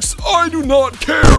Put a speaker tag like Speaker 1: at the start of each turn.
Speaker 1: works, I do not care.